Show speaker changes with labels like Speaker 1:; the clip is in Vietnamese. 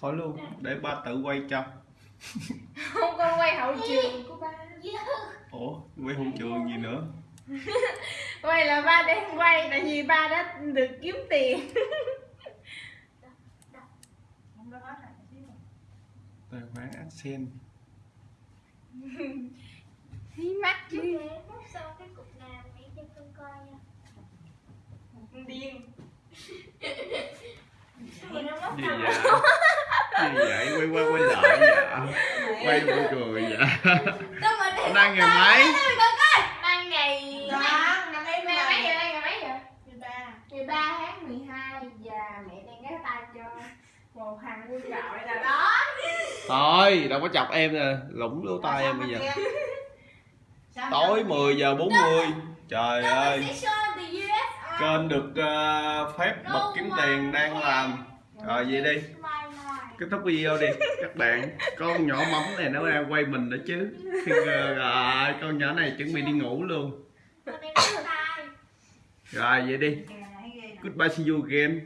Speaker 1: khỏi luôn để ba tự quay cho.
Speaker 2: Không con quay hậu trường của ba.
Speaker 1: Ủa quay hôn trường gì nữa?
Speaker 2: Quay là ba đang quay tại vì ba đã được kiếm tiền.
Speaker 1: Tài khoản accent
Speaker 2: Hí mắt chứ
Speaker 1: gì vậy? Gì vậy? Quay qua quay lại vậy? Quay buồn cười vậy? Đang ngày mấy?
Speaker 2: Đang ngày
Speaker 3: năm
Speaker 2: mấy? giờ đây ngày mấy giờ
Speaker 3: Mười ba.
Speaker 2: Ngày 3 tháng 12 Và mẹ đang ghé tay cho Một hàng quân trọi là đó.
Speaker 1: Thôi đâu có chọc em nè. Lũng lỗ tai em bây giờ. tối
Speaker 3: mà-
Speaker 1: 10 giờ 40 trời ơi. kênh được ờ, phép bật kiếm tiền đang làm rồi vậy đi. Kết thúc video đi. Các bạn con nhỏ mắm này nó ra quay mình nữa chứ. Ờ, rồi con nhỏ này chuẩn bị đi ngủ luôn.
Speaker 4: Đang
Speaker 1: rồi vậy đi.
Speaker 3: Nè.
Speaker 1: goodbye see you again